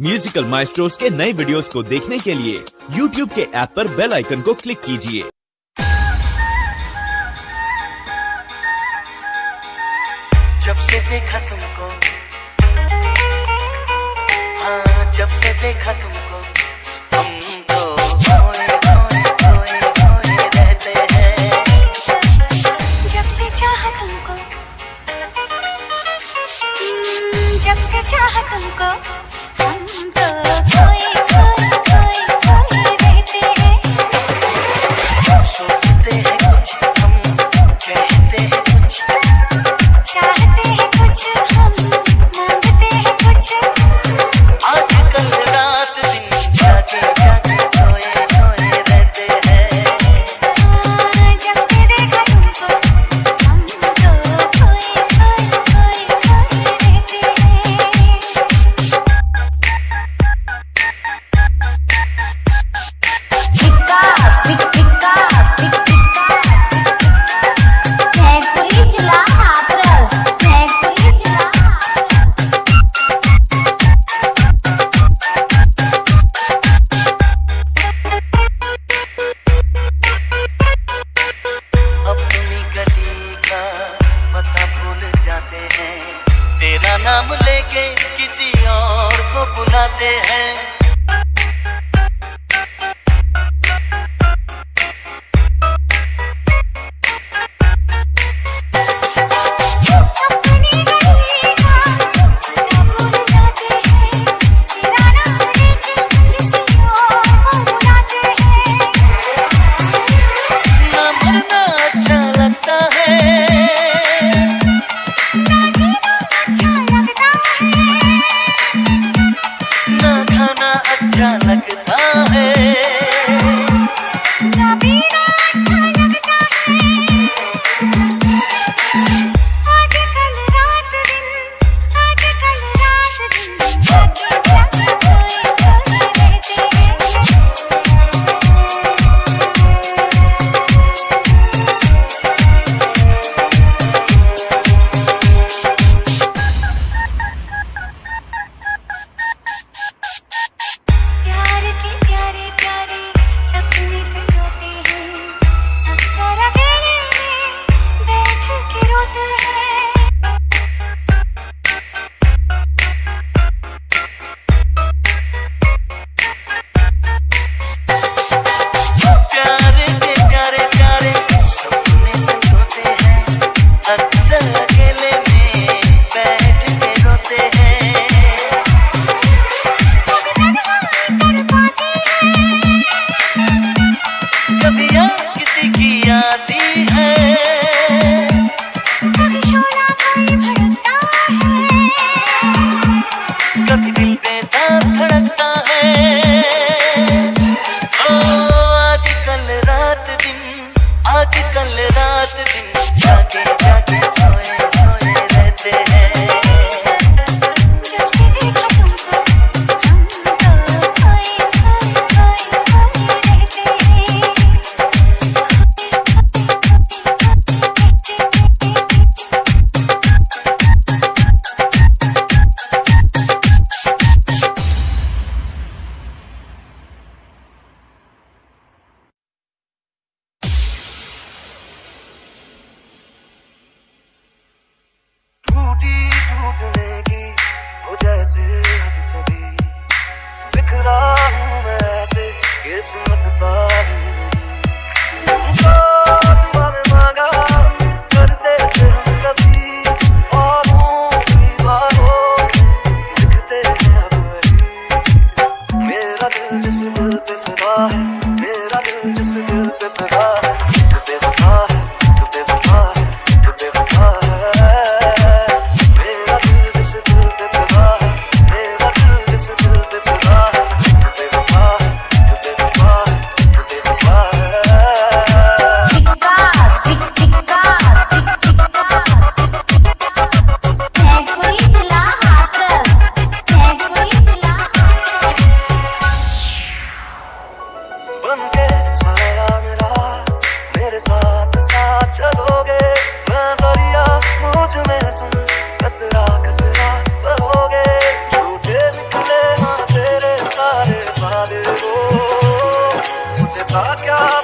Musical maestros के नए videos को देखने के लिए यूट्यूब के ऐप पर बेल आइकन को क्लिक कीजिए। जब से देखा तुमको। हाँ जब से देखा तुमको। Oh, yeah.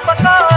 पका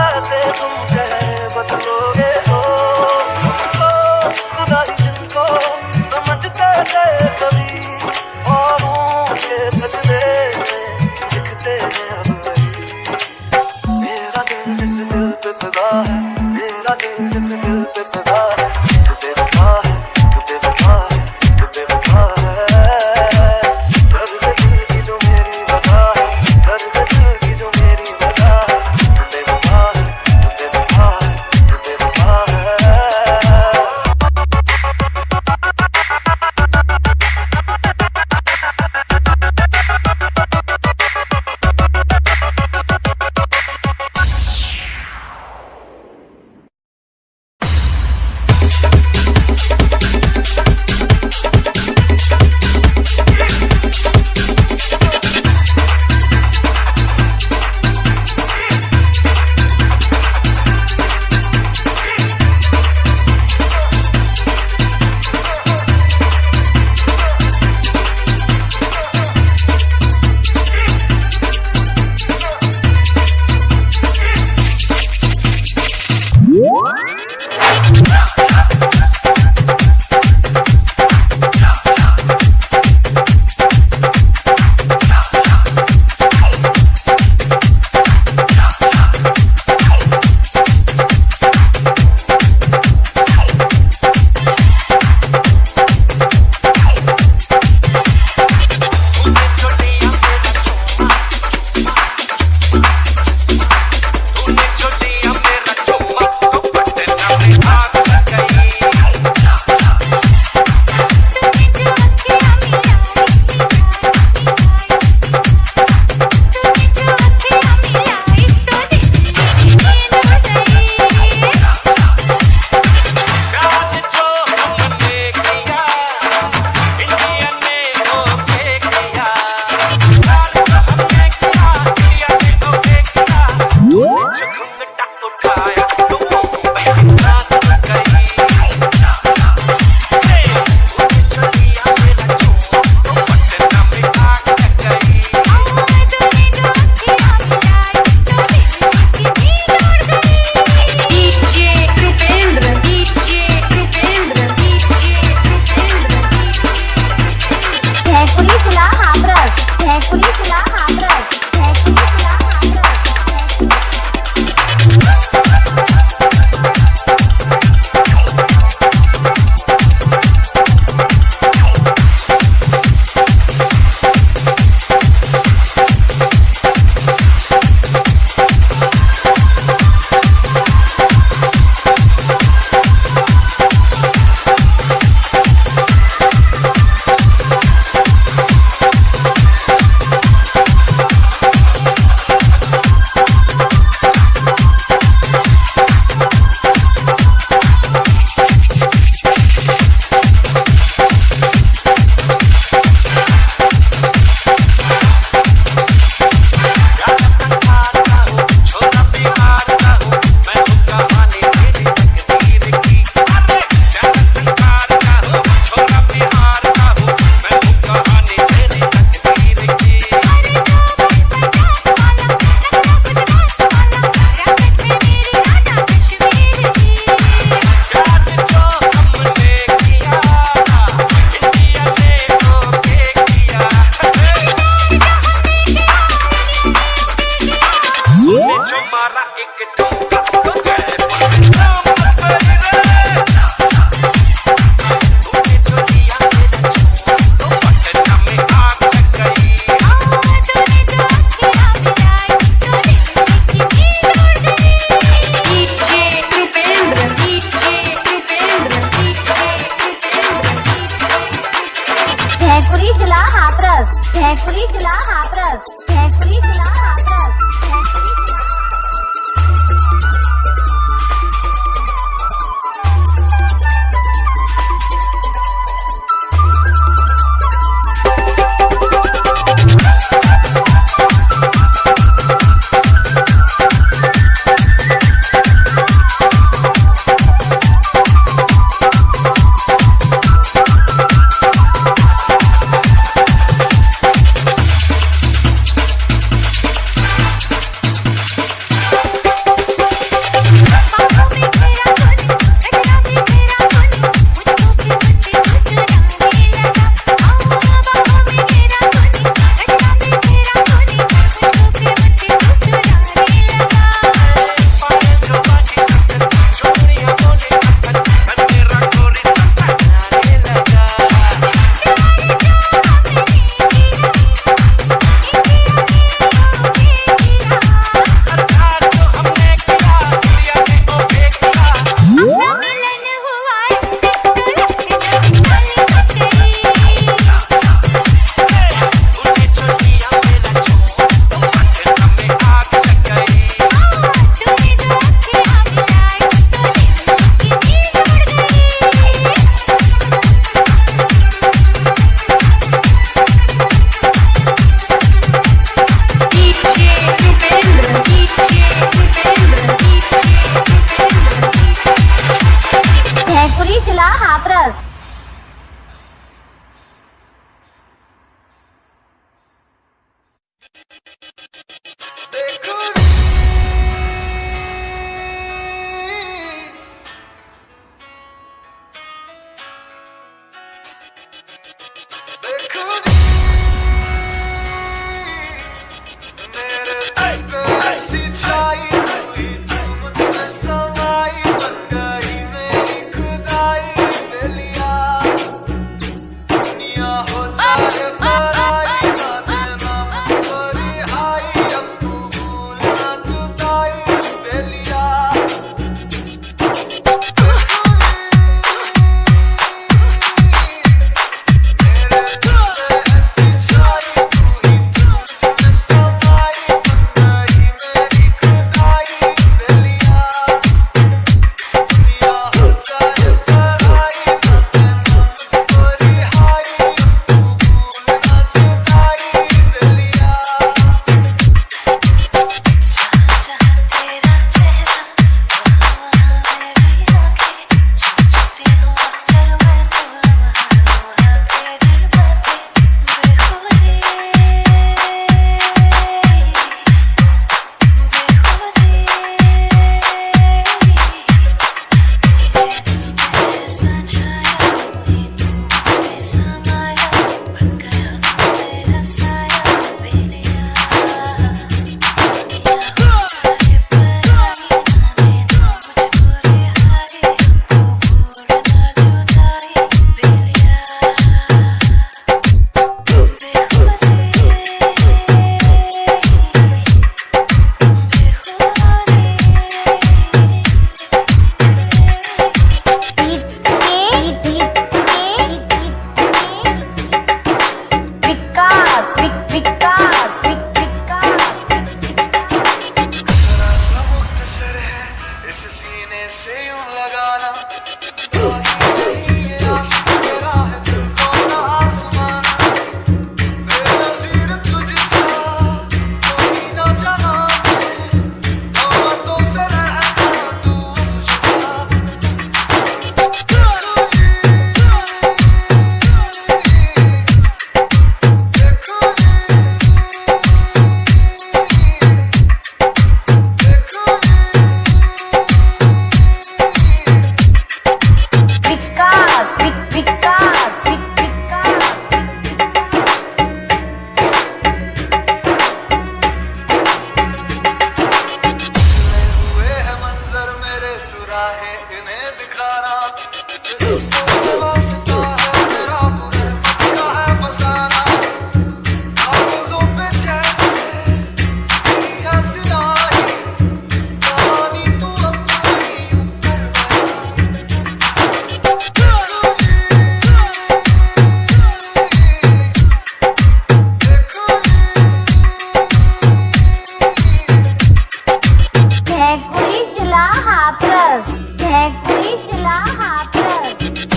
hapras. Dek, please, la hapras.